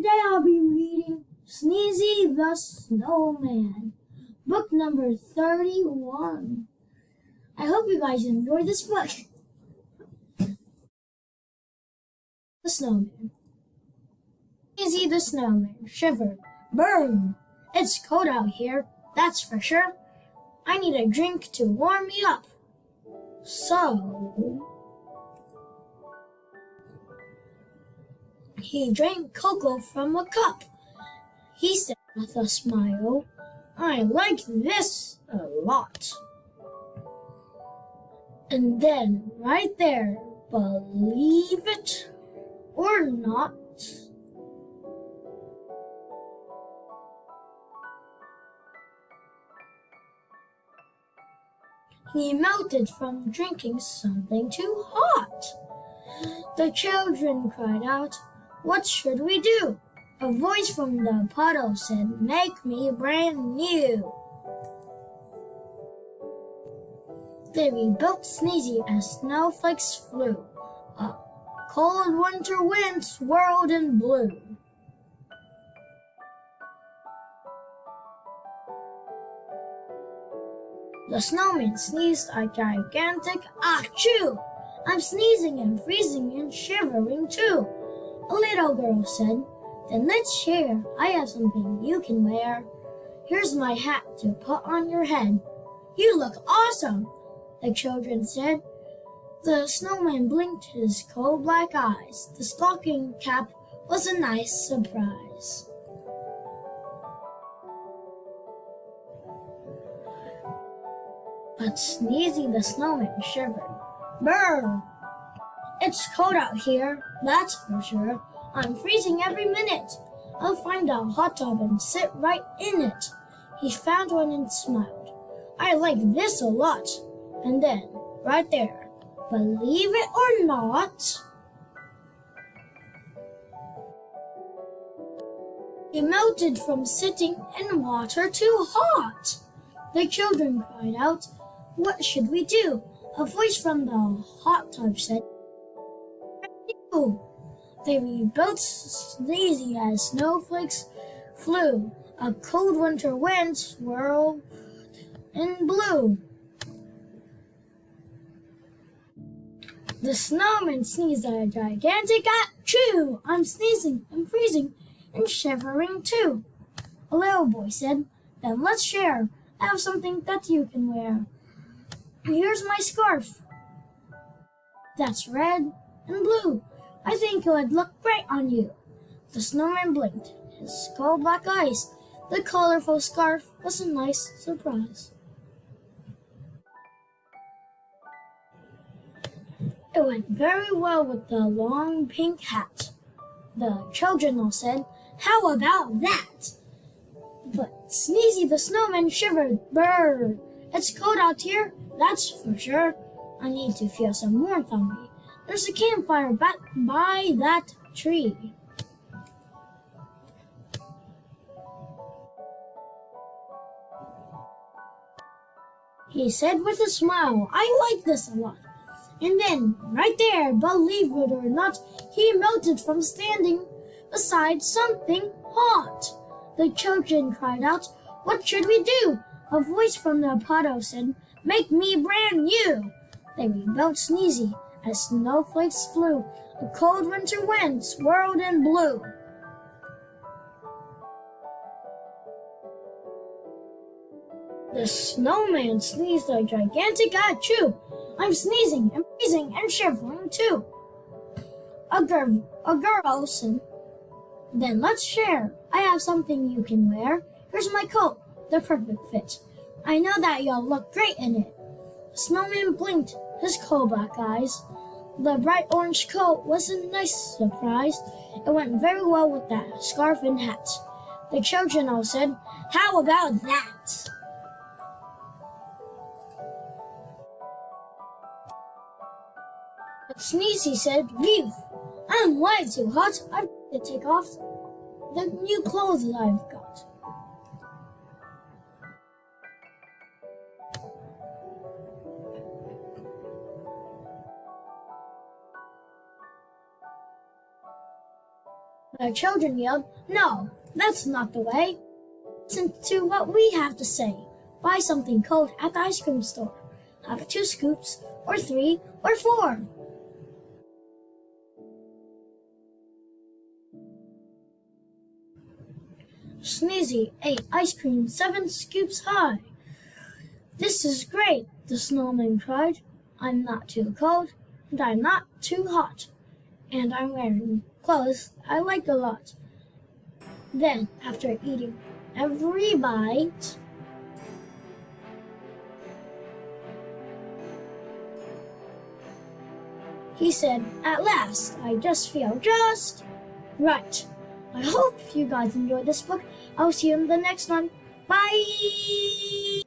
Today I'll be reading Sneezy the Snowman, book number 31. I hope you guys enjoy this book. The Snowman. Sneezy the Snowman shivered. Burn! It's cold out here, that's for sure. I need a drink to warm me up. So, he drank cocoa from a cup. He said with a smile, I like this a lot. And then, right there, believe it or not, he melted from drinking something too hot. The children cried out, What should we do? A voice from the puddle said, Make me brand new. They rebuilt Sneezy as snowflakes flew. A cold winter wind swirled and blew. The snowman sneezed a gigantic achoo. I'm sneezing and freezing and shivering too. A little girl said, Then let's share. I have something you can wear. Here's my hat to put on your head. You look awesome, the children said. The snowman blinked his coal black eyes. The stocking cap was a nice surprise. But Sneezy the snowman shivered. Brr! It's cold out here, that's for sure. I'm freezing every minute. I'll find a hot tub and sit right in it. He found one and smiled. I like this a lot. And then, right there, believe it or not, he melted from sitting in water too hot. The children cried out, What should we do? A voice from the hot tub said, Oh, they rebuilt Sneezy as snowflakes flew. A cold winter wind swirled and blew. The snowman sneezed a gigantic ah, achoo! I'm sneezing, I'm freezing, and shivering too. A little boy said, Then let's share. I have something that you can wear. Here's my scarf. That's red and blue. I think it would look great on you. The snowman blinked his coal black eyes. The colorful scarf was a nice surprise. It went very well with the long pink hat. The children all said, How about that? But Sneezy the snowman shivered. Brr! It's cold out here, that's for sure. I need to feel some warmth on me. There's a campfire back by that tree. He said with a smile, I like this a lot. And then, right there, believe it or not, he melted from standing beside something hot. The children cried out, What should we do? A voice from the puddle said, Make me brand new. They rebuilt Sneezy as snowflakes flew. A cold winter wind swirled and blew. The snowman sneezed a gigantic achoo. I'm sneezing and freezing and shivering too. A girl, a girl said, Then let's share. I have something you can wear. Here's my coat, the perfect fit. I know that you'll look great in it. The snowman blinked his coal black eyes. The bright orange coat was a nice surprise. It went very well with that scarf and hat. The children all said, How about that? Sneezy said, Leave. I'm way too hot. I've to take off the new clothes I've got. The children yelled, No, that's not the way. Listen to what we have to say. Buy something cold at the ice cream store. Have two scoops, or three, or four. Sneezy ate ice cream seven scoops high. This is great, the snowman cried. I'm not too cold, and I'm not too hot, and I'm wearing I like a lot. Then, after eating every bite, he said, At last, I just feel just right. I hope you guys enjoyed this book. I'll see you in the next one. Bye!